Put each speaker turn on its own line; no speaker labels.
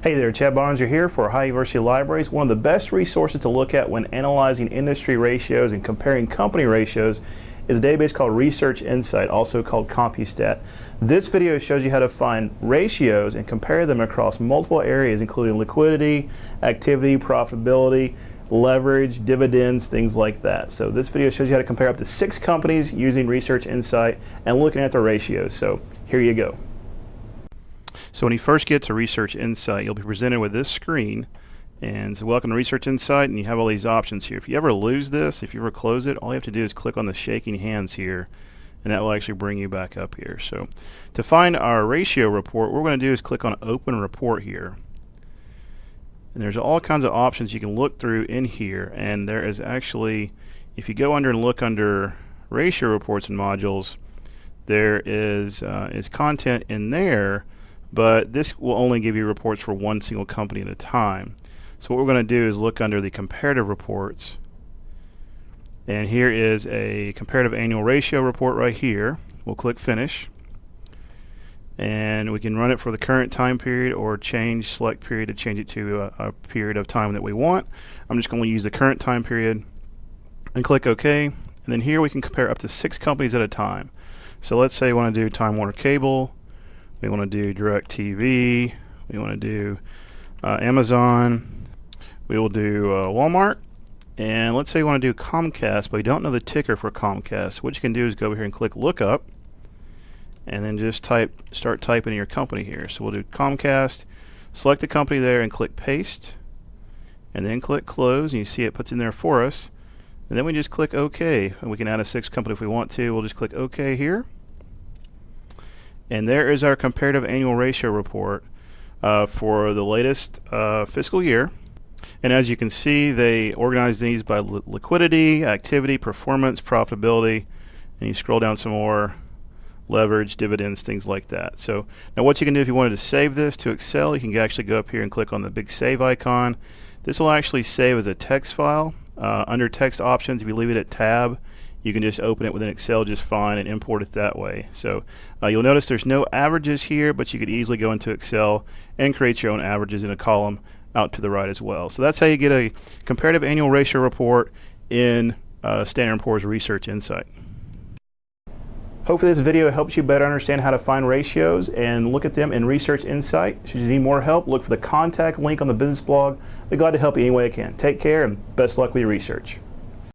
Hey there, Chad Barnes here for Ohio University Libraries. One of the best resources to look at when analyzing industry ratios and comparing company ratios is a database called Research Insight, also called CompuStat. This video shows you how to find ratios and compare them across multiple areas, including liquidity, activity, profitability, leverage, dividends, things like that. So this video shows you how to compare up to six companies using Research Insight and looking at the ratios. So here you go. So when you first get to Research Insight, you'll be presented with this screen. And so welcome to Research Insight, and you have all these options here. If you ever lose this, if you ever close it, all you have to do is click on the shaking hands here, and that will actually bring you back up here. So to find our ratio report, what we're going to do is click on Open Report here. And there's all kinds of options you can look through in here, and there is actually, if you go under and look under ratio reports and modules, there is, uh, is content in there but this will only give you reports for one single company at a time. So what we're going to do is look under the comparative reports. And here is a comparative annual ratio report right here. We'll click finish. And we can run it for the current time period or change select period to change it to a, a period of time that we want. I'm just going to use the current time period and click OK. And then here we can compare up to six companies at a time. So let's say we want to do Time Warner Cable, we want to do DirecTV. We want to do uh, Amazon. We will do uh, Walmart. And let's say you want to do Comcast, but we don't know the ticker for Comcast. What you can do is go over here and click Lookup, and then just type, start typing your company here. So we'll do Comcast. Select the company there and click Paste, and then click Close, and you see it puts in there for us. And then we just click OK, and we can add a sixth company if we want to. We'll just click OK here. And there is our comparative annual ratio report uh, for the latest uh, fiscal year. And as you can see, they organize these by li liquidity, activity, performance, profitability, and you scroll down some more, leverage, dividends, things like that. So now what you can do if you wanted to save this to Excel, you can actually go up here and click on the big save icon. This will actually save as a text file. Uh, under text options, if you leave it at tab, you can just open it within Excel just fine and import it that way. So uh, you'll notice there's no averages here, but you could easily go into Excel and create your own averages in a column out to the right as well. So that's how you get a comparative annual ratio report in uh, Standard & Poor's Research Insight. Hopefully this video helps you better understand how to find ratios and look at them in Research Insight. Should you need more help, look for the contact link on the business blog. I'd be glad to help you any way I can. Take care and best luck with your research.